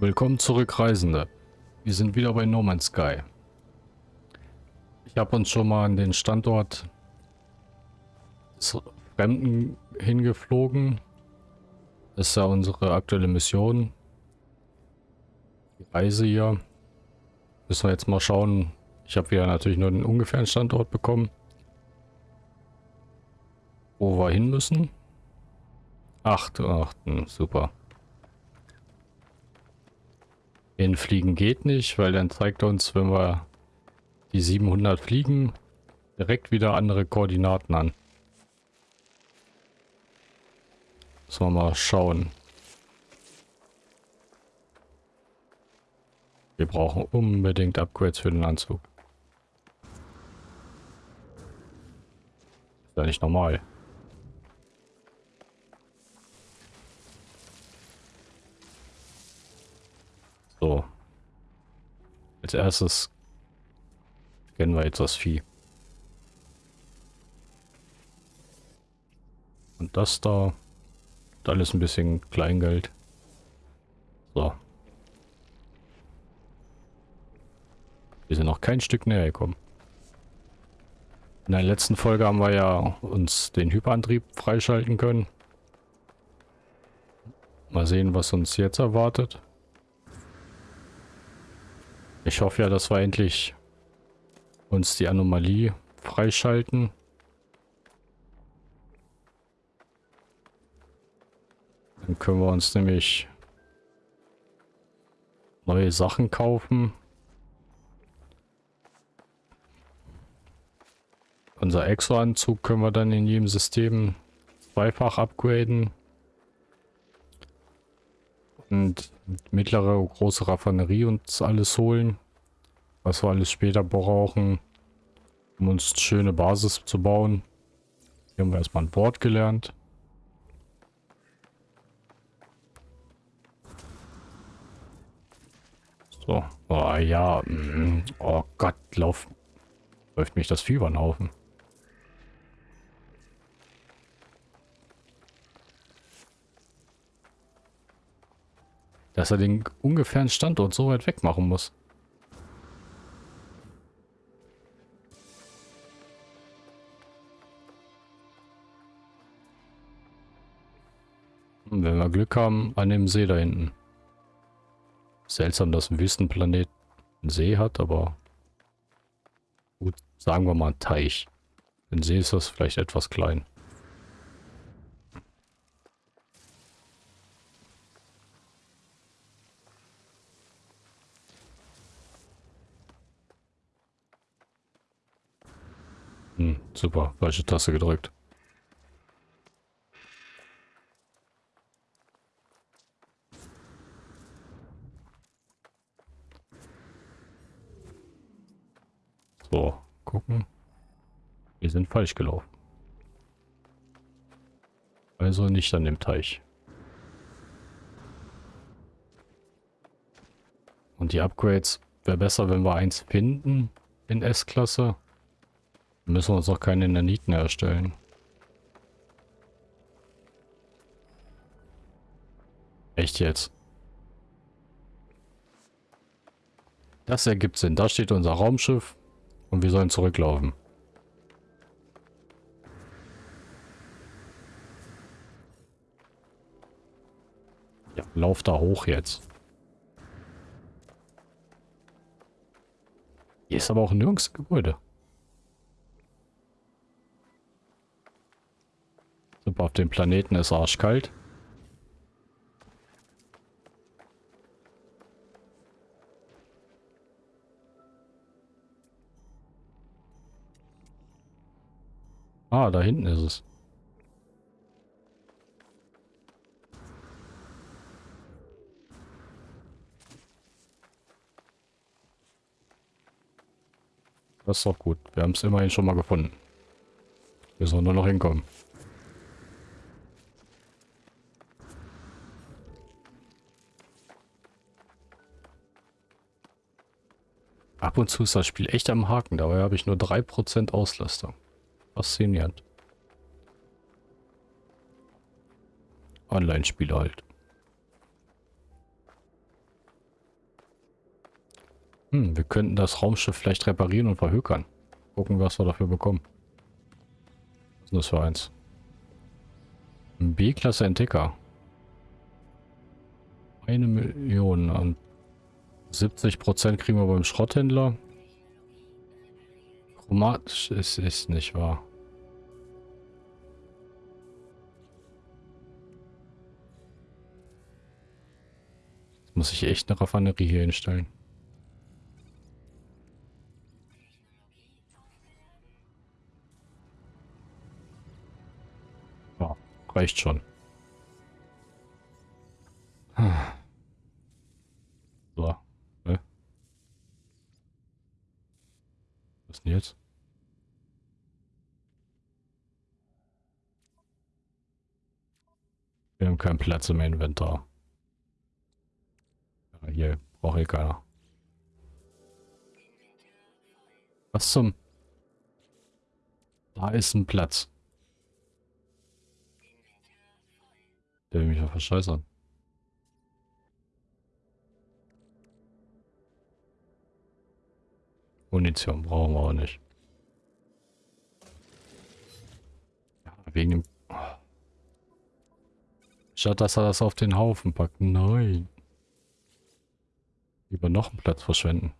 Willkommen zurück, Reisende. Wir sind wieder bei No Man's Sky. Ich habe uns schon mal an den Standort des Fremden hingeflogen. Das ist ja unsere aktuelle Mission. Die Reise hier. Müssen wir jetzt mal schauen. Ich habe ja natürlich nur den ungefähren Standort bekommen. Wo wir hin müssen. Acht, achten, super. Hinfliegen geht nicht, weil dann zeigt er uns, wenn wir die 700 fliegen, direkt wieder andere Koordinaten an. Müssen wir mal schauen. Wir brauchen unbedingt Upgrades für den Anzug. Ist ja nicht normal. So. Als erstes kennen wir jetzt das Vieh. Und das da, alles ein bisschen Kleingeld. So. Wir sind noch kein Stück näher gekommen. In der letzten Folge haben wir ja uns den Hyperantrieb freischalten können. Mal sehen, was uns jetzt erwartet. Ich hoffe ja, dass wir endlich uns die Anomalie freischalten. Dann können wir uns nämlich neue Sachen kaufen. Unser Exo-Anzug können wir dann in jedem System zweifach upgraden. Und mittlere, große Raffinerie uns alles holen. Was wir alles später brauchen, um uns eine schöne Basis zu bauen. Hier haben wir erstmal ein Wort gelernt. So. Oh ja. Mm, oh Gott, lauf. Läuft mich das Fieber Haufen. Dass er den ungefähren Standort so weit weg machen muss. Wenn wir Glück haben, an dem See da hinten. Seltsam, dass ein Wüstenplanet einen See hat, aber gut, sagen wir mal ein Teich. Ein See ist das vielleicht etwas klein. Hm, super, falsche Taste gedrückt. So, gucken. Wir sind falsch gelaufen. Also nicht an dem Teich. Und die Upgrades wäre besser, wenn wir eins finden in S-Klasse. Müssen wir uns auch keine Naniten erstellen. Echt jetzt? Das ergibt Sinn. Da steht unser Raumschiff und wir sollen zurücklaufen. Ja, lauf da hoch jetzt. Hier ist aber auch nirgends Gebäude. Super, auf dem Planeten ist arschkalt. Ah, da hinten ist es. Das ist doch gut. Wir haben es immerhin schon mal gefunden. Wir sollen nur noch hinkommen. Ab und zu ist das Spiel echt am Haken. Dabei habe ich nur 3% Auslastung. Faszinierend. Online-Spiele halt. Hm, wir könnten das Raumschiff vielleicht reparieren und verhökern. Gucken, was wir dafür bekommen. Was ist das für eins? Ein B-Klasse Entdecker. Eine Million und 70% kriegen wir beim Schrotthändler. Chromatisch ist es nicht wahr. Jetzt muss ich echt eine Raffinerie hier hinstellen. Ja, reicht schon. So. Ne? Denn jetzt? Wir haben keinen Platz im Inventar. Ja, hier braucht hier keiner. Was zum... Da ist ein Platz. Der will mich ja verscheißern. Munition brauchen wir auch nicht. Ja, wegen dem... Statt dass er das auf den Haufen packt. Nein. Lieber noch einen Platz verschwenden.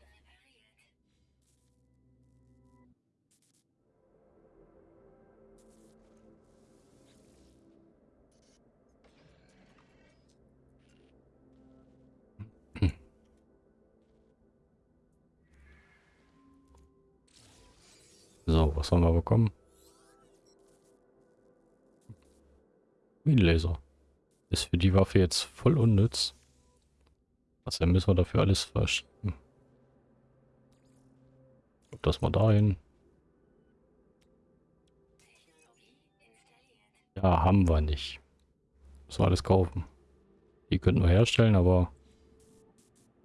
So, was haben wir bekommen? Minenlaser. Ist für die Waffe jetzt voll unnütz. Was dann müssen wir dafür alles verstehen? Das mal dahin. Ja, haben wir nicht. Müssen wir alles kaufen. Die könnten wir herstellen, aber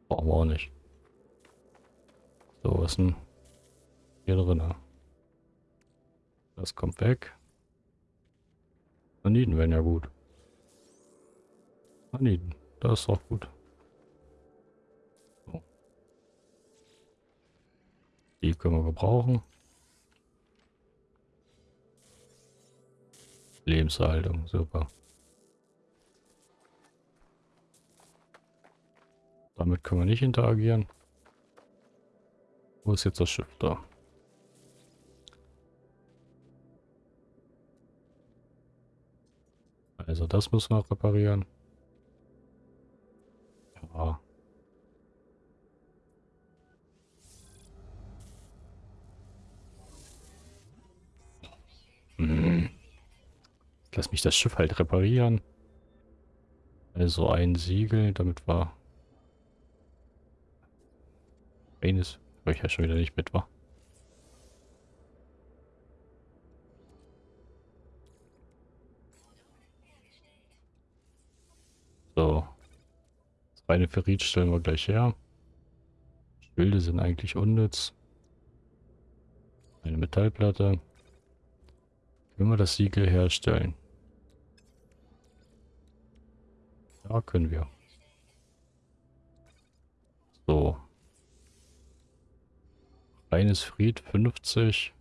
brauchen wir auch nicht. So, was denn hier drin? Das kommt weg. Saniten wären ja gut. Saniten, das ist auch gut. So. Die können wir gebrauchen. Lebenserhaltung, super. Damit können wir nicht interagieren. Wo ist jetzt das Schiff da? Also das müssen wir reparieren. Ja. Hm. Lass mich das Schiff halt reparieren. Also ein Siegel, damit wir... Eines, weil ich ja schon wieder nicht mit war. Reine Ferrit stellen wir gleich her. Schilde sind eigentlich unnütz. Eine Metallplatte. Können wir das Siegel herstellen? Ja, können wir. So. Reines Fried 50.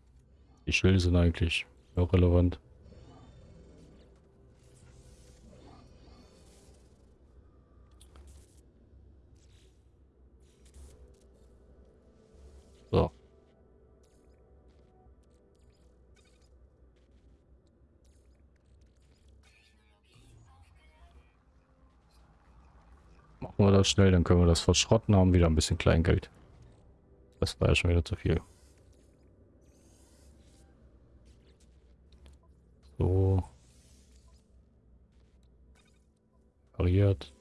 Die Schilde sind eigentlich irrelevant. Machen wir das schnell, dann können wir das verschrotten, haben wieder ein bisschen Kleingeld. Das war ja schon wieder zu viel. So. Variiert.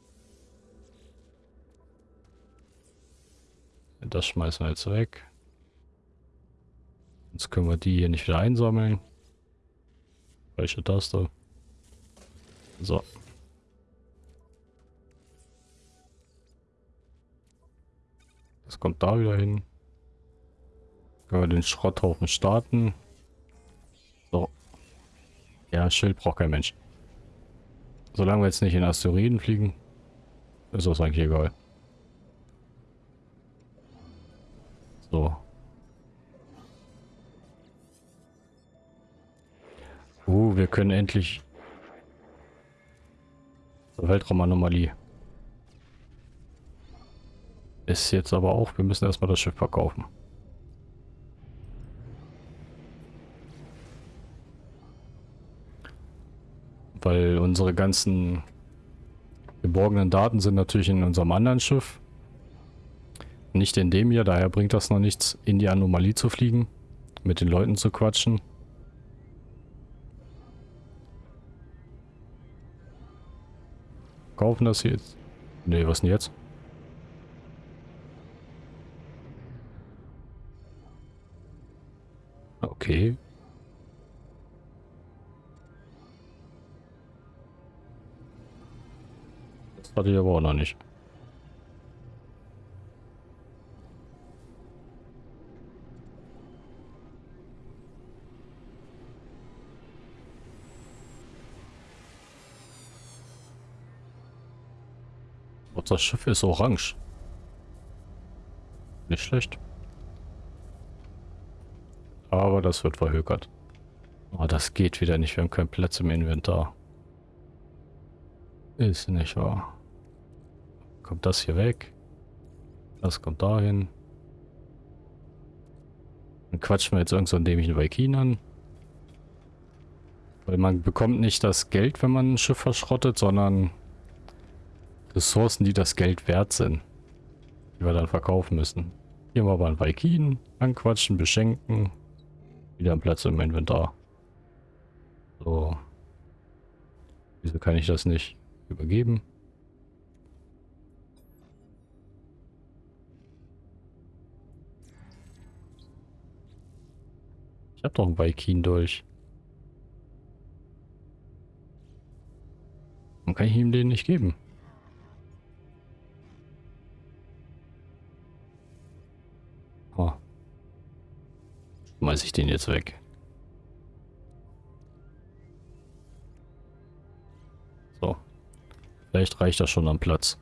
Das schmeißen wir jetzt weg. Jetzt können wir die hier nicht wieder einsammeln. Welche Taste? So. Das kommt da wieder hin. Können wir den Schrotthaufen starten. So. Ja, Schild braucht kein Mensch. Solange wir jetzt nicht in Asteroiden fliegen, ist das eigentlich egal. So. Uh, wir können endlich... Weltraumanomalie. Ist jetzt aber auch, wir müssen erstmal das Schiff verkaufen. Weil unsere ganzen geborgenen Daten sind natürlich in unserem anderen Schiff. Nicht in dem hier, daher bringt das noch nichts, in die Anomalie zu fliegen. Mit den Leuten zu quatschen. Kaufen das jetzt? Ne, was denn jetzt? Okay. Das hatte ich aber auch noch nicht. das Schiff ist orange. Nicht schlecht. Aber das wird verhökert. Oh, das geht wieder nicht. Wir haben keinen Platz im Inventar. Ist nicht wahr. Kommt das hier weg? Das kommt dahin. Dann quatschen wir jetzt irgend so einen dämlichen Vikin an. Weil man bekommt nicht das Geld, wenn man ein Schiff verschrottet, sondern Ressourcen, die das Geld wert sind. Die wir dann verkaufen müssen. Hier mal einen Vikin, anquatschen, beschenken. Wieder ein Platz im Inventar. So. Wieso kann ich das nicht übergeben? Ich habe doch einen Vikin durch. Warum kann ich ihm den nicht geben? Schmeiße ich den jetzt weg. So. Vielleicht reicht das schon am Platz.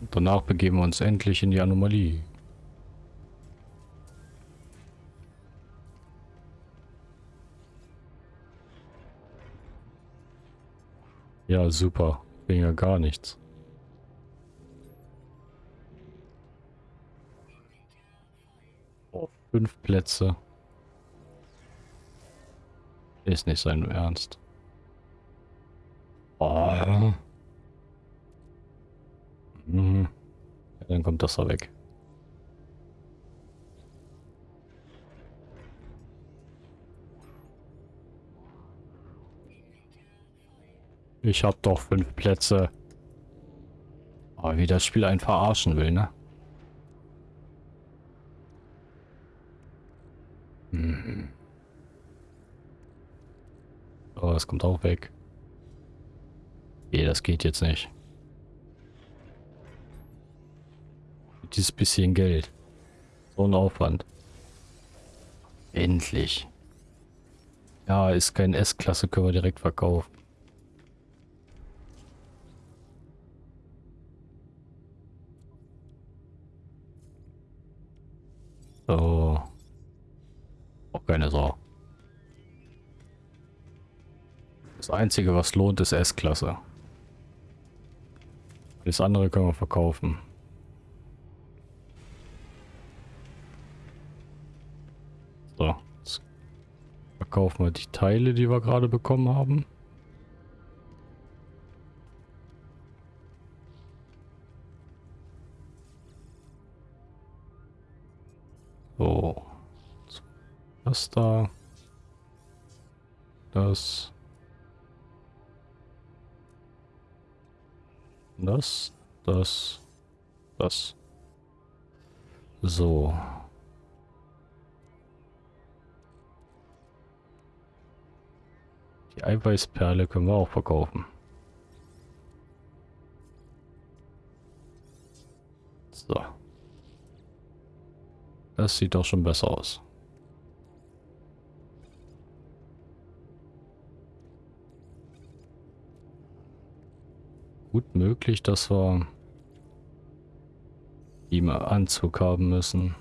Und danach begeben wir uns endlich in die Anomalie. Ja, super. Wegen ja gar nichts. Fünf Plätze. Ist nicht sein Ernst. Oh. Mhm. Ja, dann kommt das da weg. Ich hab doch fünf Plätze. Aber wie das Spiel einen verarschen will, ne? Mhm. Oh, das kommt auch weg. Nee, das geht jetzt nicht. Dieses bisschen Geld. So ein Aufwand. Endlich. Ja, ist kein S-Klasse, können wir direkt verkaufen. Auch keine Sau. Das Einzige, was lohnt, ist S-Klasse. Das andere können wir verkaufen. So. Jetzt verkaufen wir die Teile, die wir gerade bekommen haben. Das da. Das. Das. Das. Das. So. Die Eiweißperle können wir auch verkaufen. So. Das sieht doch schon besser aus. Gut möglich, dass wir im Anzug haben müssen.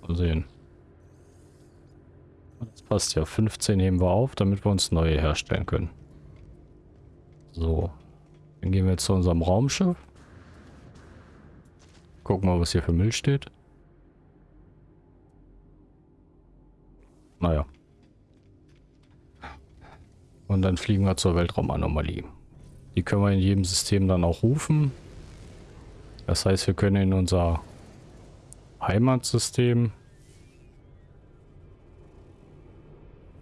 Mal sehen. Das passt ja. 15 nehmen wir auf, damit wir uns neue herstellen können. So. Dann gehen wir jetzt zu unserem Raumschiff. Gucken mal, was hier für Müll steht. Naja. Und dann fliegen wir zur Weltraumanomalie. Die können wir in jedem System dann auch rufen. Das heißt, wir können in unser Heimatsystem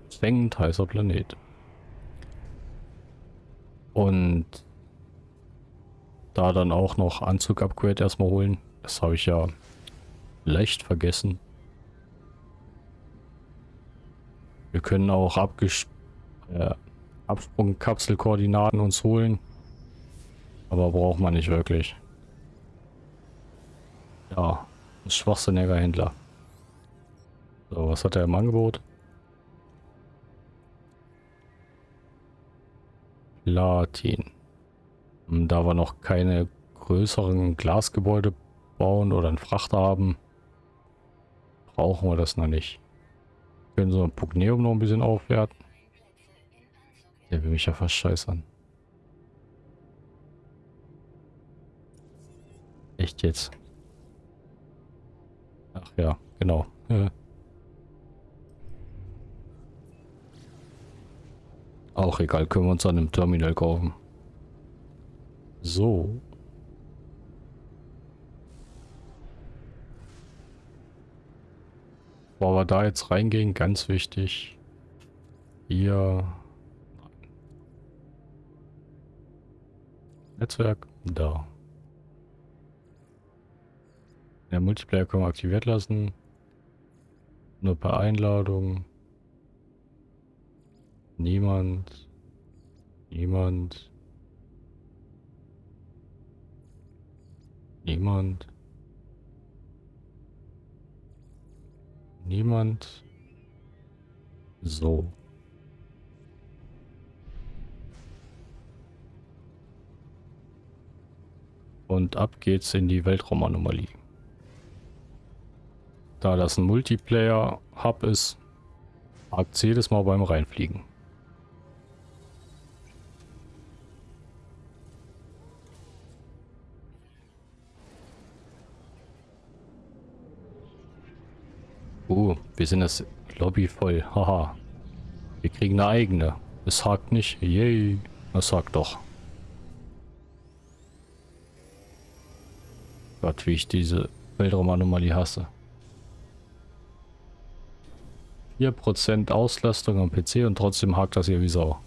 Zwängend heißer Planet. Und da dann auch noch Anzug-Upgrade erstmal holen. Das habe ich ja leicht vergessen. Wir können auch Abges äh, Absprungkapselkoordinaten uns holen. Aber braucht man nicht wirklich. Ja, ein schwachsinniger Händler. So, was hat er im Angebot? Platin. Da wir noch keine größeren Glasgebäude bauen oder einen Frachter haben, brauchen wir das noch nicht. Können so ein Pugneum noch ein bisschen aufwerten. Der will mich ja fast scheißern. Echt jetzt? Ach ja, genau. Ja. Auch egal, können wir uns an einem Terminal kaufen. So. Bevor wir da jetzt reingehen, ganz wichtig. Hier. Netzwerk. Da. Der Multiplayer können wir aktiviert lassen. Nur per Einladung. Niemand. Niemand. Niemand. Niemand. So. Und ab geht's in die Weltraumanomalie. Da das ein Multiplayer-Hub ist, hakt jedes Mal beim Reinfliegen. Uh, wir sind das Lobby voll. Haha. Wir kriegen eine eigene. Es hakt nicht. Yay. Es hakt doch. Gott, wie ich diese Weltraumanomalie hasse. 4% Auslastung am PC und trotzdem hakt das hier wie Sau.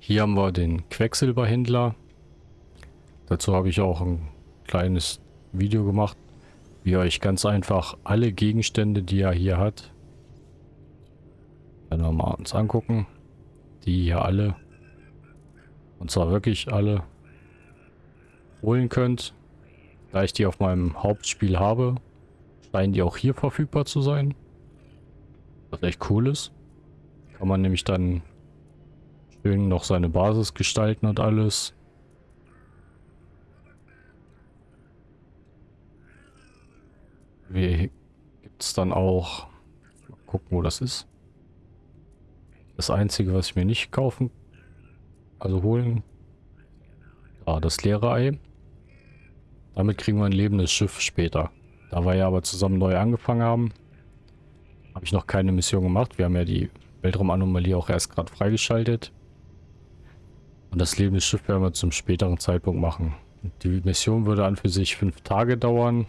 Hier haben wir den Quecksilberhändler. Dazu habe ich auch ein kleines Video gemacht, wie ihr euch ganz einfach alle Gegenstände, die er hier hat, wenn wir mal uns angucken, die hier alle, und zwar wirklich alle, holen könnt. Da ich die auf meinem Hauptspiel habe, scheinen die auch hier verfügbar zu sein. Was echt cool ist. Kann man nämlich dann schön noch seine Basis gestalten und alles. Wie gibt es dann auch... Mal gucken, wo das ist. Das Einzige, was ich mir nicht kaufen... Also holen... Ah, das leere Ei. Damit kriegen wir ein lebendes Schiff später. Da wir ja aber zusammen neu angefangen haben, habe ich noch keine Mission gemacht. Wir haben ja die Weltraumanomalie auch erst gerade freigeschaltet. Und das lebende Schiff werden wir zum späteren Zeitpunkt machen. Die Mission würde an für sich fünf Tage dauern.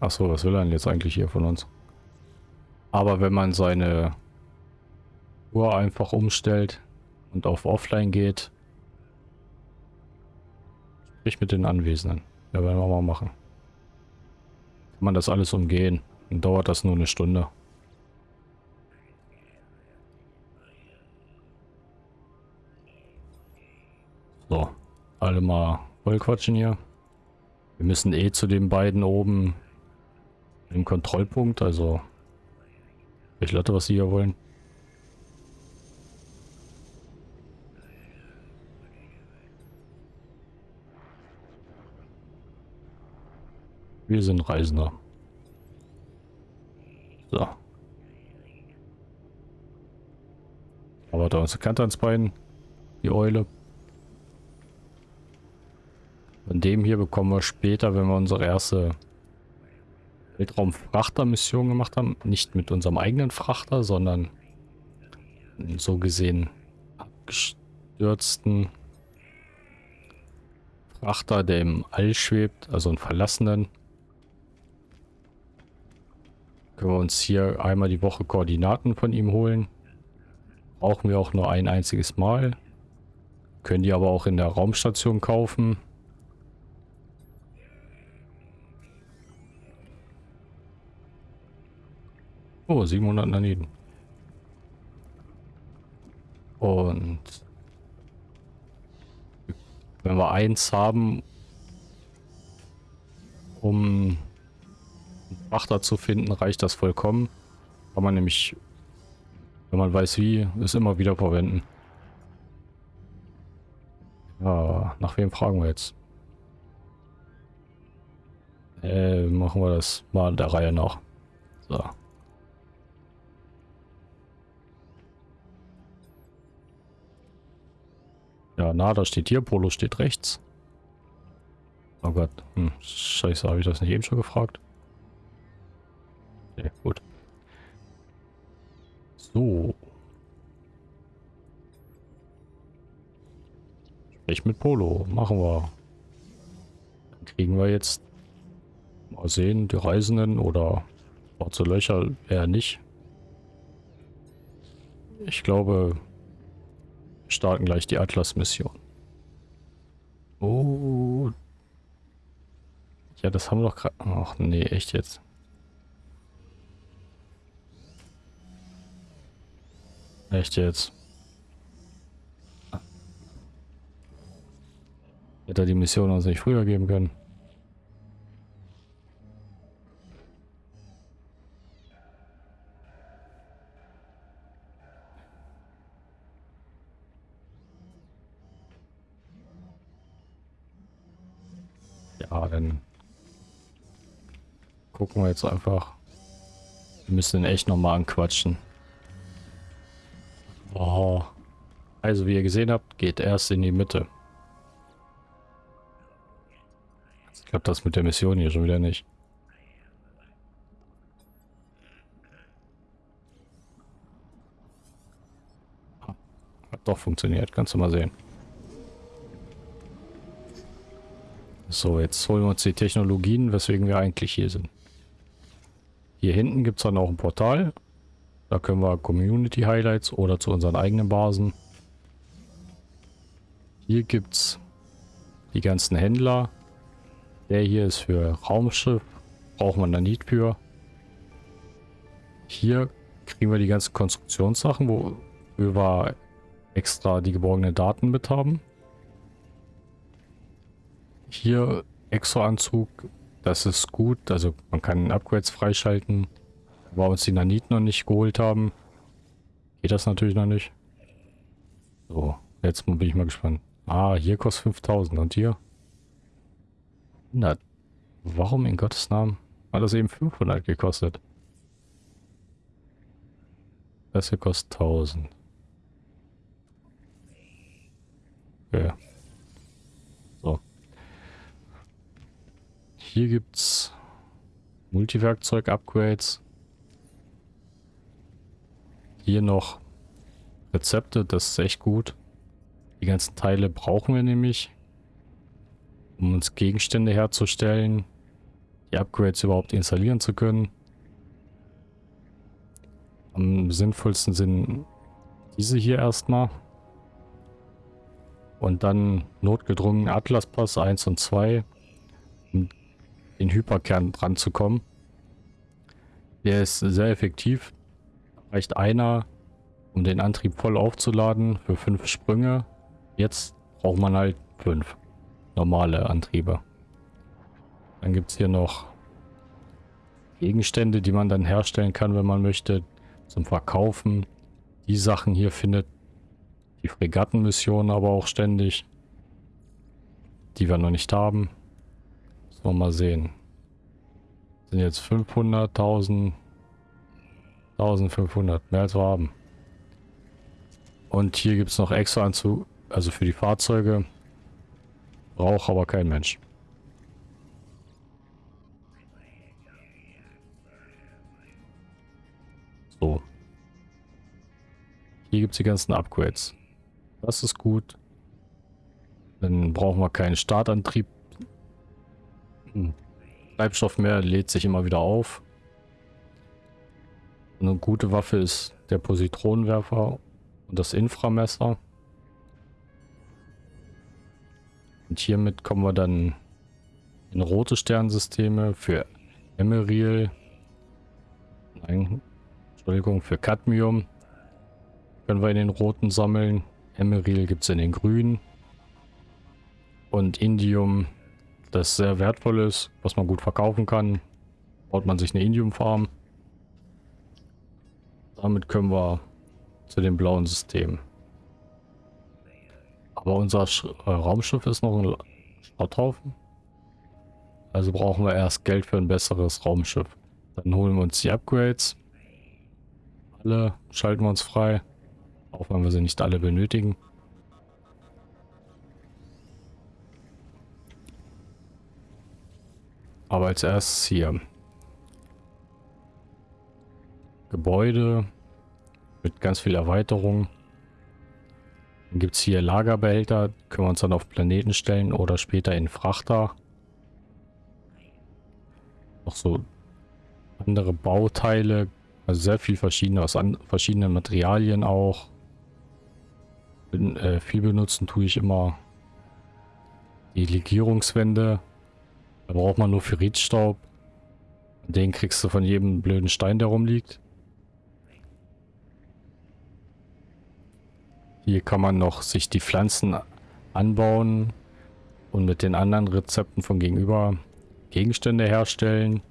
Achso, was will er denn jetzt eigentlich hier von uns? Aber wenn man seine Uhr einfach umstellt und auf Offline geht, sprich mit den Anwesenden. Ja, werden wir mal machen. Kann man das alles umgehen. Dann dauert das nur eine Stunde. So, alle mal voll quatschen hier. Wir müssen eh zu den beiden oben Im Kontrollpunkt, also ich Leute, was sie hier wollen. Wir sind Reisender. So. Aber da uns eine Kante ans Bein. Die Eule. Von dem hier bekommen wir später, wenn wir unsere erste Weltraumfrachter-Mission gemacht haben. Nicht mit unserem eigenen Frachter, sondern so gesehen abgestürzten Frachter, der im All schwebt, also einen verlassenen. Können wir uns hier einmal die Woche Koordinaten von ihm holen. Brauchen wir auch nur ein einziges Mal. Können die aber auch in der Raumstation kaufen. Oh, 700 Naniten. Und wenn wir eins haben, um Frachter zu finden, reicht das vollkommen. Kann man nämlich, wenn man weiß wie, es immer wieder verwenden. Ja, nach wem fragen wir jetzt? Äh, machen wir das mal der Reihe nach. So. Ja, Nada steht hier, Polo steht rechts. Oh Gott, hm, scheiße, habe ich das nicht eben schon gefragt? Okay, gut. So. Sprich mit Polo. Machen wir. Dann kriegen wir jetzt mal sehen, die Reisenden oder schwarze Löcher eher nicht. Ich glaube, wir starten gleich die Atlas-Mission. Oh. Ja, das haben wir doch gerade... Ach nee, echt jetzt. Echt jetzt? Hätte er die Mission uns nicht früher geben können. Ja, dann gucken wir jetzt einfach. Wir müssen ihn echt nochmal anquatschen. Oh. Also wie ihr gesehen habt, geht erst in die Mitte. Ich glaube das mit der Mission hier schon wieder nicht. Hat doch funktioniert, kannst du mal sehen. So, jetzt holen wir uns die Technologien, weswegen wir eigentlich hier sind. Hier hinten gibt es dann auch ein Portal. Da können wir Community Highlights oder zu unseren eigenen Basen. Hier gibt es die ganzen Händler. Der hier ist für Raumschiff. Braucht man da nicht für. Hier kriegen wir die ganzen Konstruktionssachen, wo wir extra die geborgenen Daten mit haben. Hier Exo-Anzug, das ist gut. Also man kann Upgrades freischalten wir uns die Nanit noch nicht geholt haben, geht das natürlich noch nicht. So, jetzt bin ich mal gespannt. Ah, hier kostet 5000 und hier? 100. Warum in Gottes Namen hat das eben 500 gekostet? Das hier kostet 1000. Okay. So. Hier gibt's Multiwerkzeug-Upgrades. Hier noch Rezepte, das ist echt gut. Die ganzen Teile brauchen wir nämlich, um uns Gegenstände herzustellen, die Upgrades überhaupt installieren zu können. Am sinnvollsten sind diese hier erstmal. Und dann notgedrungen Atlas Pass 1 und 2, um den Hyperkern dran zu kommen. Der ist sehr effektiv reicht einer, um den Antrieb voll aufzuladen für fünf Sprünge. Jetzt braucht man halt fünf normale Antriebe. Dann gibt es hier noch Gegenstände, die man dann herstellen kann, wenn man möchte, zum Verkaufen. Die Sachen hier findet die Fregattenmission aber auch ständig, die wir noch nicht haben. Müssen wir mal sehen. Sind jetzt 500, 1000, 1500, mehr als wir haben. Und hier gibt es noch extra Anzug, also für die Fahrzeuge. Braucht aber kein Mensch. So. Hier gibt es die ganzen Upgrades. Das ist gut. Dann brauchen wir keinen Startantrieb. Hm. Treibstoff mehr lädt sich immer wieder auf. Eine gute Waffe ist der Positronenwerfer und das Inframesser. Und hiermit kommen wir dann in rote Sternsysteme für Emeril. Nein, Entschuldigung, für Cadmium. Können wir in den roten sammeln. Emeril gibt es in den grünen. Und Indium, das sehr wertvoll ist, was man gut verkaufen kann. Baut man sich eine Indium-Farm. Damit können wir zu dem blauen System. Aber unser Sch äh, Raumschiff ist noch ein Schrotthaufen. Also brauchen wir erst Geld für ein besseres Raumschiff. Dann holen wir uns die Upgrades. Alle schalten wir uns frei. Auch wenn wir sie nicht alle benötigen. Aber als erstes hier. Gebäude mit ganz viel Erweiterung. Dann gibt es hier Lagerbehälter, können wir uns dann auf Planeten stellen oder später in Frachter. Noch so andere Bauteile, also sehr viel verschiedene, aus an, verschiedenen Materialien auch. Bin, äh, viel benutzen tue ich immer die Legierungswände. Da braucht man nur Ferritstaub. Den kriegst du von jedem blöden Stein, der rumliegt. Hier kann man noch sich die Pflanzen anbauen und mit den anderen Rezepten von gegenüber Gegenstände herstellen.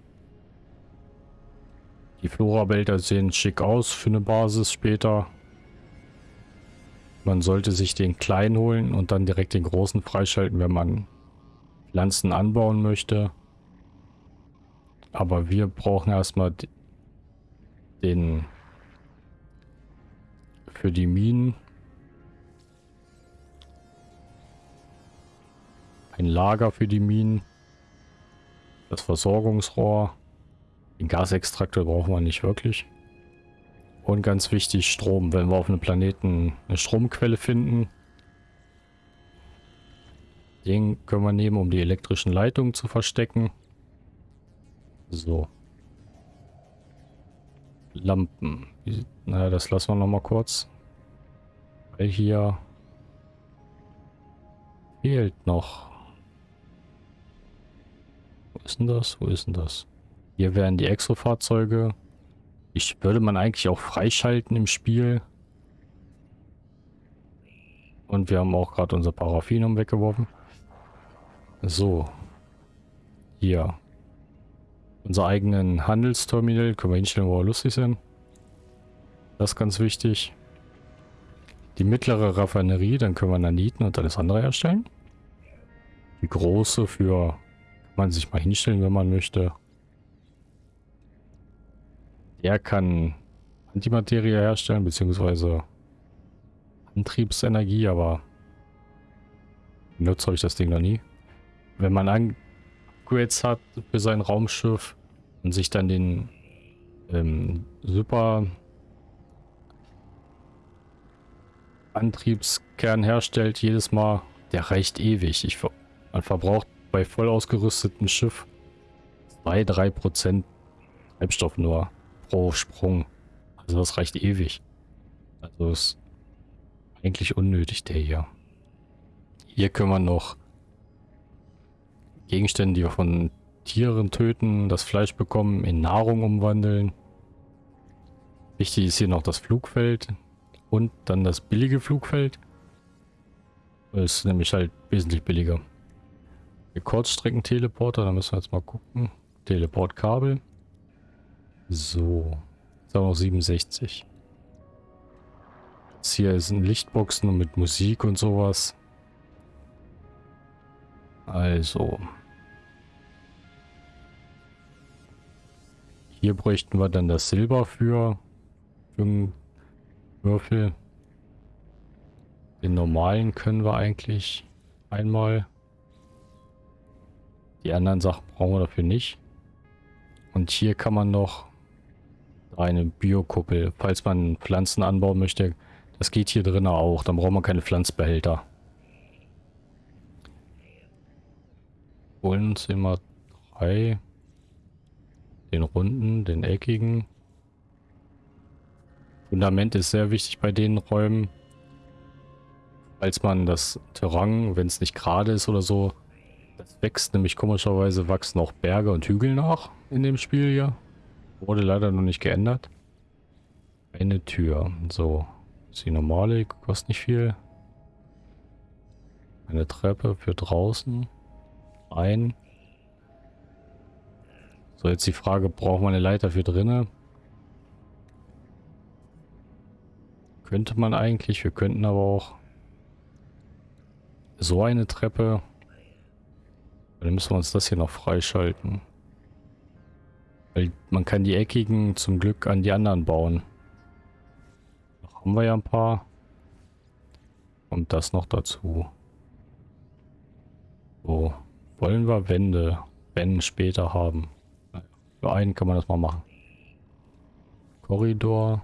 Die Flora-Wälder sehen schick aus für eine Basis später. Man sollte sich den kleinen holen und dann direkt den großen freischalten, wenn man Pflanzen anbauen möchte. Aber wir brauchen erstmal den für die Minen Ein Lager für die Minen. Das Versorgungsrohr. Den Gasextraktor brauchen wir nicht wirklich. Und ganz wichtig, Strom. Wenn wir auf einem Planeten eine Stromquelle finden, den können wir nehmen, um die elektrischen Leitungen zu verstecken. So. Lampen. Naja, das lassen wir noch mal kurz. Weil hier fehlt noch ist denn das? Wo ist denn das? Hier wären die Exo-Fahrzeuge. Ich würde man eigentlich auch freischalten im Spiel. Und wir haben auch gerade unser Paraffinum weggeworfen. So. Hier. Unser eigenen Handelsterminal können wir hinstellen, wo wir lustig sind. Das ist ganz wichtig. Die mittlere Raffinerie, dann können wir Naniten und alles andere herstellen. Die große für man sich mal hinstellen, wenn man möchte. Der kann Antimaterie herstellen, beziehungsweise Antriebsenergie, aber benutzt habe ich das Ding noch nie. Wenn man Upgrades hat für sein Raumschiff und sich dann den ähm, Super Antriebskern herstellt, jedes Mal, der reicht ewig. Ich, man verbraucht bei voll ausgerüstetem Schiff 2-3% Treibstoff nur pro Sprung. Also das reicht ewig. Also ist eigentlich unnötig der hier. Hier können wir noch Gegenstände, die wir von Tieren töten, das Fleisch bekommen, in Nahrung umwandeln. Wichtig ist hier noch das Flugfeld und dann das billige Flugfeld. Das ist nämlich halt wesentlich billiger. Kurzstreckenteleporter, da müssen wir jetzt mal gucken. Teleportkabel. So. Ist auch noch 67. Jetzt hier sind Lichtboxen mit Musik und sowas. Also. Hier bräuchten wir dann das Silber für, für einen Würfel. Den normalen können wir eigentlich einmal. Die anderen Sachen brauchen wir dafür nicht. Und hier kann man noch eine Biokuppel, falls man Pflanzen anbauen möchte. Das geht hier drinnen auch. Dann braucht man keine Pflanzbehälter. Holen uns immer drei. Den runden, den eckigen. Fundament ist sehr wichtig bei den Räumen. Falls man das Terrain, wenn es nicht gerade ist oder so, das wächst nämlich komischerweise wachsen auch Berge und Hügel nach in dem Spiel hier. Wurde leider noch nicht geändert. Eine Tür. So. Ist die normale, kostet nicht viel. Eine Treppe für draußen. Ein. So, jetzt die Frage, braucht man eine Leiter für drinnen? Könnte man eigentlich, wir könnten aber auch so eine Treppe. Dann müssen wir uns das hier noch freischalten. Weil man kann die eckigen zum Glück an die anderen bauen. Da haben wir ja ein paar. Und das noch dazu. So. Wollen wir Wände, wenn später haben. Für einen kann man das mal machen. Korridor.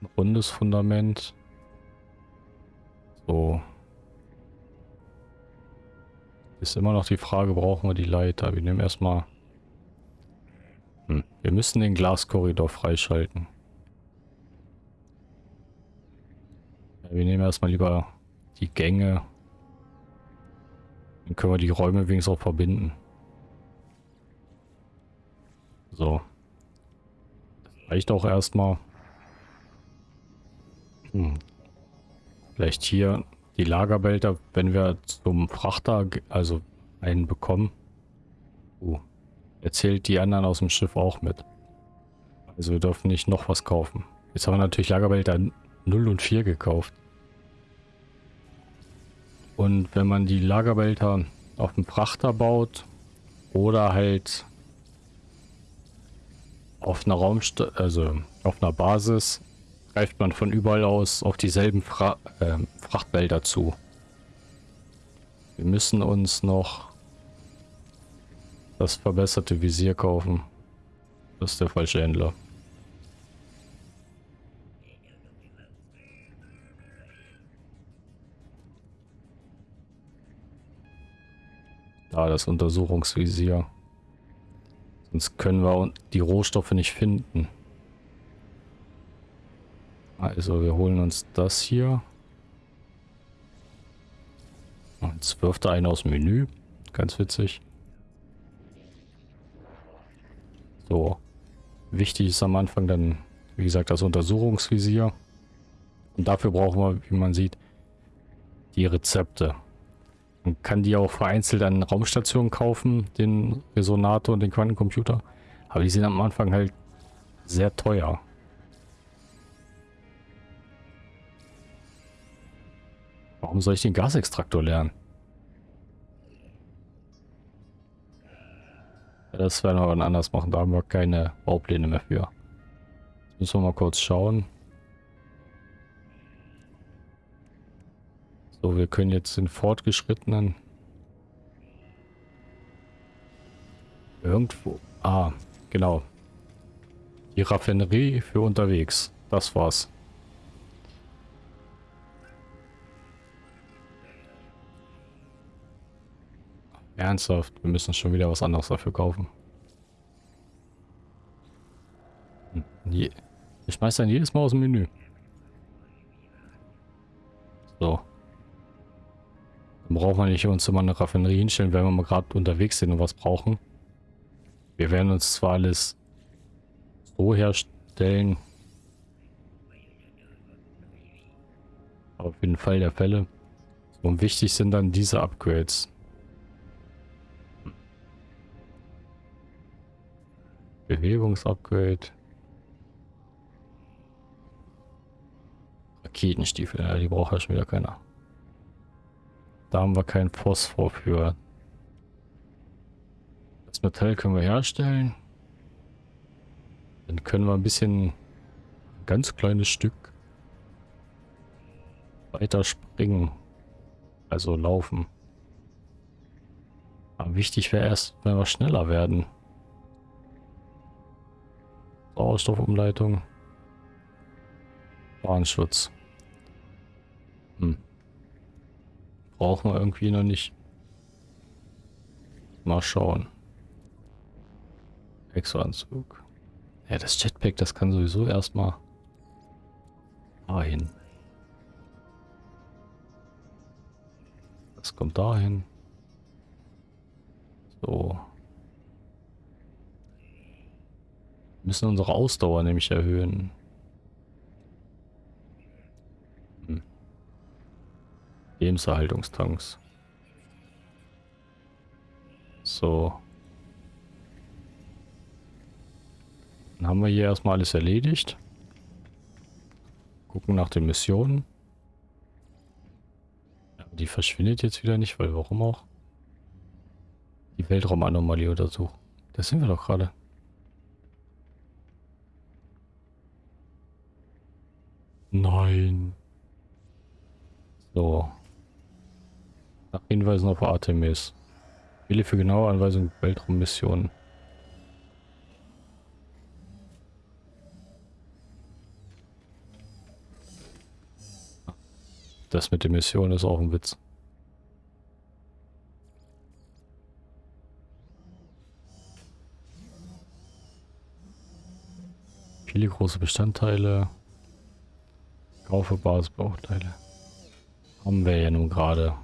Ein rundes Fundament. So. Ist immer noch die Frage, brauchen wir die Leiter? Wir nehmen erstmal... Hm. Wir müssen den Glaskorridor freischalten. Ja, wir nehmen erstmal lieber die Gänge. Dann können wir die Räume wenigstens auch verbinden. So. Das reicht auch erstmal. Hm. Vielleicht hier die Lagerbehälter, wenn wir zum Frachter, also einen bekommen. Uh, erzählt die anderen aus dem Schiff auch mit. Also wir dürfen nicht noch was kaufen. Jetzt haben wir natürlich Lagerbehälter 0 und 4 gekauft. Und wenn man die Lagerbehälter auf dem Frachter baut oder halt auf einer Raumst also auf einer Basis greift man von überall aus auf dieselben Fra äh, Frachtbehälter zu. Wir müssen uns noch das verbesserte Visier kaufen. Das ist der falsche Händler. Da, das Untersuchungsvisier. Sonst können wir die Rohstoffe nicht finden. Also wir holen uns das hier. Jetzt wirft er einen aus dem Menü. Ganz witzig. So. Wichtig ist am Anfang dann, wie gesagt, das Untersuchungsvisier. Und dafür brauchen wir, wie man sieht, die Rezepte. Man kann die auch vereinzelt an Raumstationen kaufen, den Resonator und den Quantencomputer. Aber die sind am Anfang halt sehr teuer. Warum soll ich den Gasextraktor lernen? Das werden wir dann anders machen. Da haben wir keine Baupläne mehr für. Jetzt müssen wir mal kurz schauen. So, wir können jetzt den fortgeschrittenen irgendwo. Ah, genau. Die Raffinerie für unterwegs. Das war's. Ernsthaft, wir müssen schon wieder was anderes dafür kaufen. Hm, ich schmeiß dann jedes Mal aus dem Menü. So. Dann brauchen wir nicht uns immer eine Raffinerie hinstellen, wenn wir mal gerade unterwegs sind und was brauchen. Wir werden uns zwar alles so herstellen. Aber für den Fall der Fälle. Und wichtig sind dann diese Upgrades. Bewegungsupgrade. Raketenstiefel, ja, die braucht ja schon wieder keiner. Da haben wir keinen Phosphor für. Das Metall können wir herstellen. Dann können wir ein bisschen, ein ganz kleines Stück weiter springen. Also laufen. Aber wichtig wäre erst, wenn wir schneller werden. Sauerstoffumleitung. Bahnschutz. Hm. Brauchen wir irgendwie noch nicht. Mal schauen. Exoanzug. Ja, das Jetpack, das kann sowieso erstmal dahin. Das kommt dahin. So. Wir müssen unsere Ausdauer nämlich erhöhen. Hm. Lebenserhaltungstanks. So. Dann haben wir hier erstmal alles erledigt. Gucken nach den Missionen. Die verschwindet jetzt wieder nicht, weil warum auch? Die Weltraumanomalie untersuchen. Das sind wir doch gerade. Nein. So. Nach Hinweisen auf Artemis. Wähle für genaue Anweisungen Weltraummissionen. Das mit der Mission ist auch ein Witz. Viele große Bestandteile. Kaufe Basisbauteile. Haben wir ja nun gerade.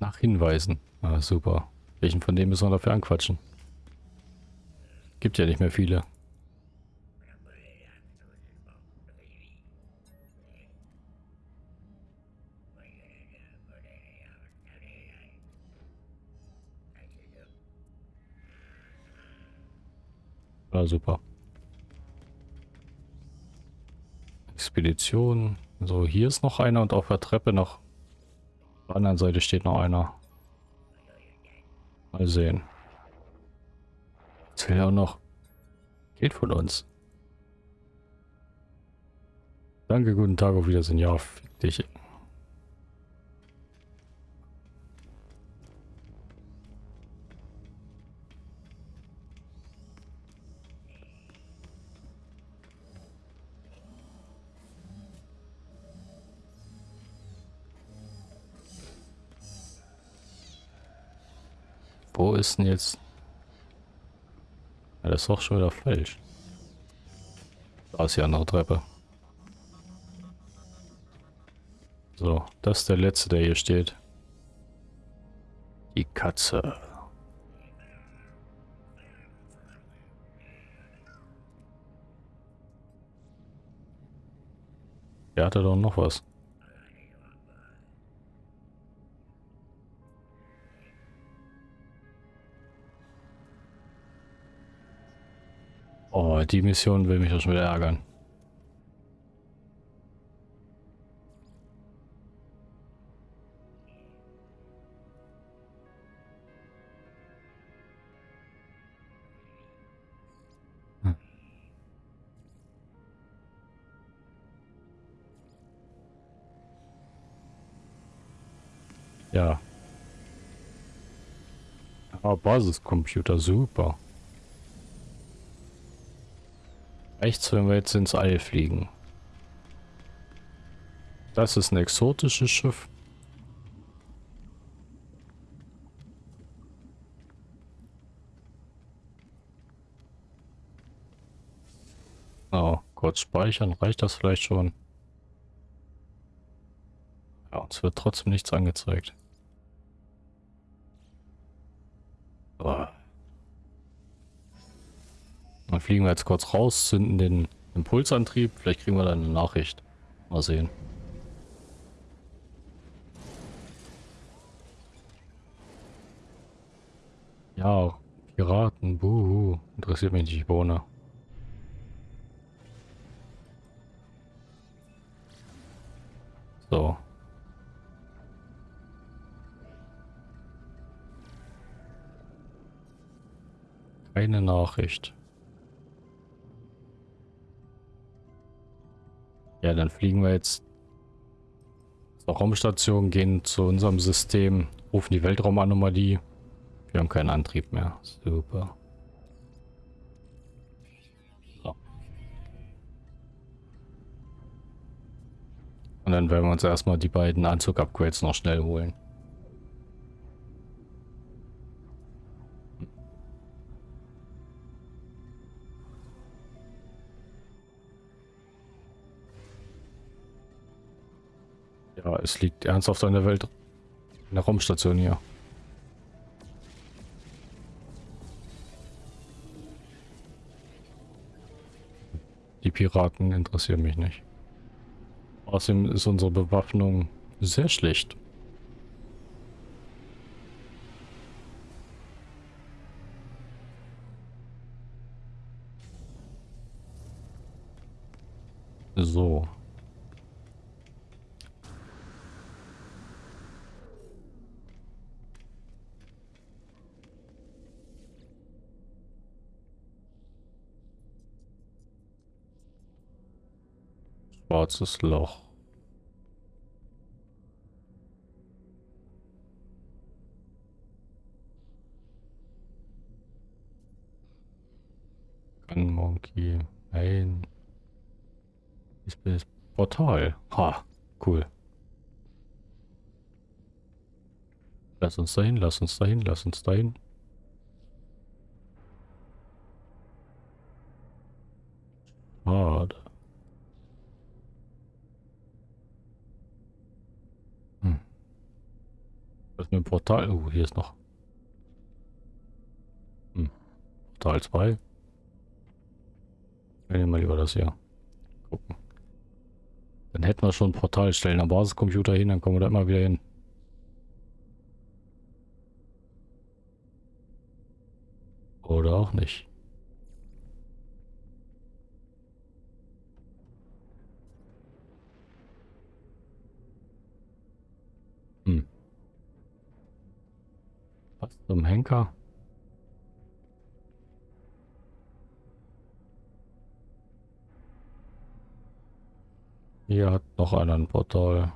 Nach Hinweisen. Ah, super. Welchen von denen müssen wir dafür anquatschen? Gibt ja nicht mehr viele. Super. Expedition. So, hier ist noch einer und auf der Treppe noch. Auf der anderen Seite steht noch einer. Mal sehen. Er auch noch Geld von uns. Danke, guten Tag, auf Wiedersehen. Ja, fick dich. Wo ist denn jetzt ja, das ist doch schon wieder falsch. Da ist die andere Treppe. So, das ist der letzte, der hier steht. Die Katze. Der hatte doch noch was. Oh, die Mission will mich ja schon wieder ärgern. Hm. Ja. Ah, Basiscomputer, super. Rechts, wenn wir jetzt ins All fliegen. Das ist ein exotisches Schiff. Oh, kurz speichern, reicht das vielleicht schon? Ja, uns wird trotzdem nichts angezeigt. Dann fliegen wir jetzt kurz raus, zünden den Impulsantrieb. Vielleicht kriegen wir dann eine Nachricht. Mal sehen. Ja, Piraten, buhu. Interessiert mich nicht, Bohne. So. Eine Nachricht. Ja, dann fliegen wir jetzt zur Raumstation, gehen zu unserem System, rufen die Weltraumanomalie. Wir haben keinen Antrieb mehr. Super. So. Und dann werden wir uns erstmal die beiden Anzug-Upgrades noch schnell holen. Es liegt ernsthaft an der Welt. In der Raumstation hier. Die Piraten interessieren mich nicht. Außerdem ist unsere Bewaffnung sehr schlecht. So. Schwarzes Loch. Gun Monkey. Nein. Ich bin das Portal. Ha, cool. Lass uns dahin, lass uns dahin, lass uns dahin. Ist ein Portal. Oh, hier ist noch. Hm. Portal 2. Wir nehmen mal lieber das hier. Gucken. Dann hätten wir schon ein Portal stellen am Basiscomputer hin, dann kommen wir da immer wieder hin. Oder auch nicht. Was zum Henker? Hier hat noch einer ein Portal.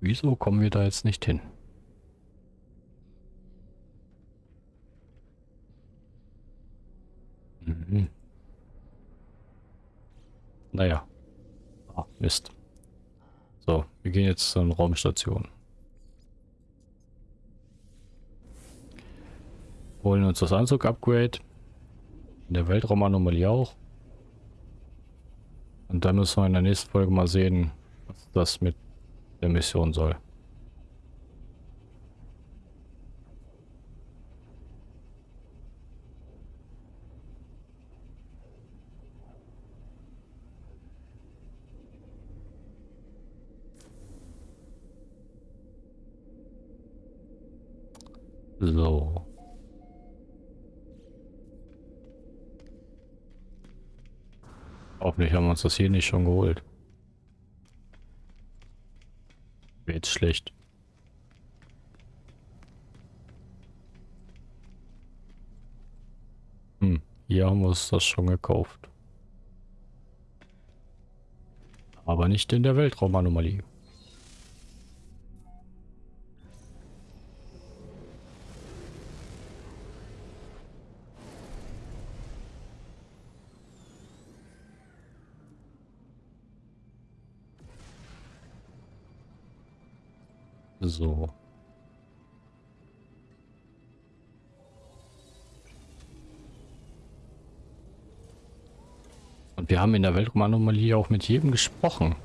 Wieso kommen wir da jetzt nicht hin? Mhm. Naja. Ah, Mist. So, wir gehen jetzt zur Raumstation. Holen uns das Anzug-Upgrade. In der Weltraumanomalie auch. Und dann müssen wir in der nächsten Folge mal sehen, was das mit der Mission soll. So. Hoffentlich haben wir uns das hier nicht schon geholt. Jetzt schlecht. Hm, hier haben wir uns das schon gekauft. Aber nicht in der Weltraumanomalie. So. Und wir haben in der Weltraumanomalie auch mit jedem gesprochen.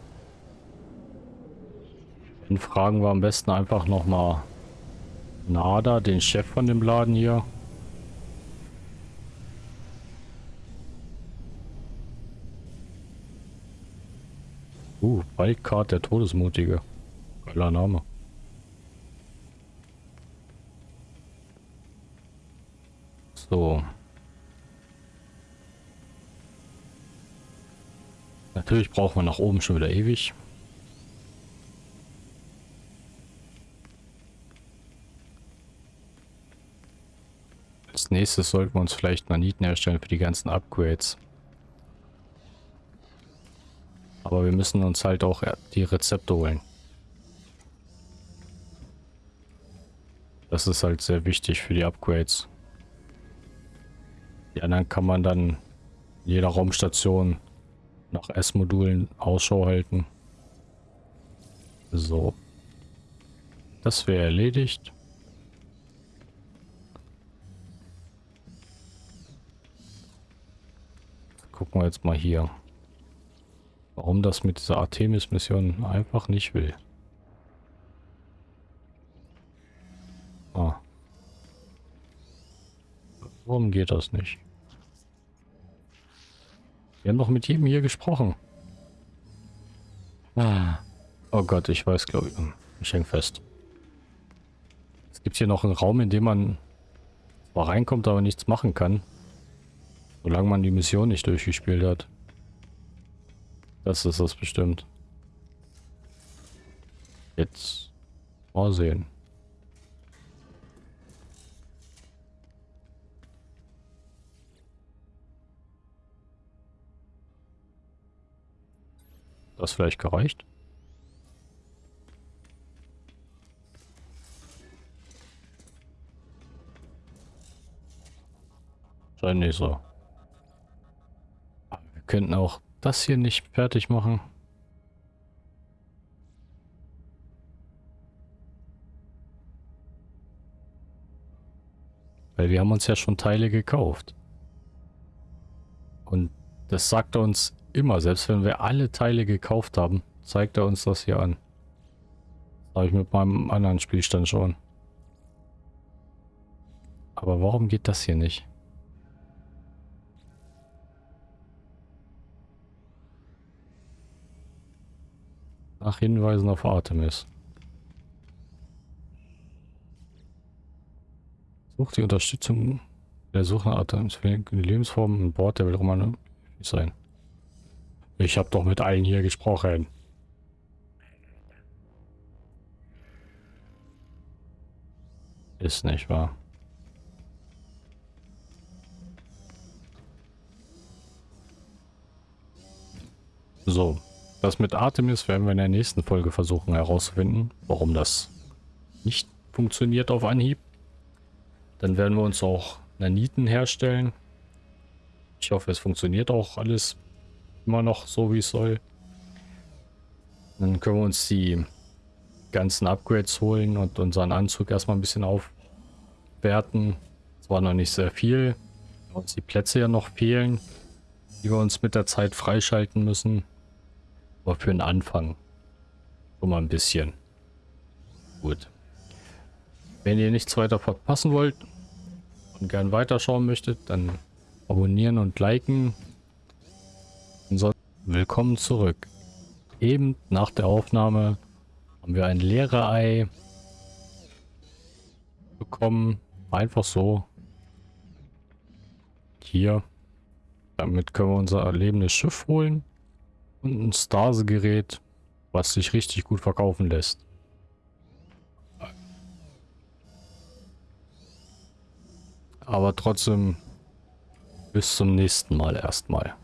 Dann fragen wir am besten einfach nochmal Nada, den Chef von dem Laden hier. Uh, Wildcard der Todesmutige. Geiler Name. So. Natürlich braucht man nach oben schon wieder ewig. Als nächstes sollten wir uns vielleicht Naniten herstellen für die ganzen Upgrades. Aber wir müssen uns halt auch die Rezepte holen. Das ist halt sehr wichtig für die Upgrades. Die anderen kann man dann in jeder Raumstation nach S-Modulen Ausschau halten. So. Das wäre erledigt. Gucken wir jetzt mal hier. Warum das mit dieser Artemis-Mission einfach nicht will. Ah. Warum geht das nicht? Wir haben doch mit jedem hier gesprochen. Ah. Oh Gott, ich weiß, glaube ich. Ich hänge fest. Es gibt hier noch einen Raum, in dem man zwar reinkommt, aber nichts machen kann. Solange man die Mission nicht durchgespielt hat. Das ist das bestimmt. Jetzt mal sehen. Das vielleicht gereicht? Scheint nicht so. Wir könnten auch das hier nicht fertig machen. Weil wir haben uns ja schon Teile gekauft. Und das sagt uns immer, selbst wenn wir alle Teile gekauft haben, zeigt er uns das hier an. Das habe ich mit meinem anderen Spielstand schon. Aber warum geht das hier nicht? Nach Hinweisen auf Artemis. Sucht die Unterstützung der Suche nach Artemis für Lebensformen an Bord der Weltraummann sein. Ich habe doch mit allen hier gesprochen. Ist nicht wahr. So, das mit Artemis werden wir in der nächsten Folge versuchen herauszufinden, warum das nicht funktioniert auf Anhieb. Dann werden wir uns auch Naniten herstellen. Ich hoffe, es funktioniert auch alles immer noch so, wie es soll. Dann können wir uns die ganzen Upgrades holen und unseren Anzug erstmal ein bisschen aufwerten. Zwar noch nicht sehr viel, weil uns die Plätze ja noch fehlen, die wir uns mit der Zeit freischalten müssen. Aber für den Anfang schon mal ein bisschen. Gut. Wenn ihr nichts weiter verpassen wollt und gern weiterschauen möchtet, dann abonnieren und liken. Willkommen zurück. Eben nach der Aufnahme haben wir ein leere Ei bekommen. Einfach so. Hier. Damit können wir unser erlebendes Schiff holen. Und ein Stase-Gerät, was sich richtig gut verkaufen lässt. Aber trotzdem bis zum nächsten Mal erstmal.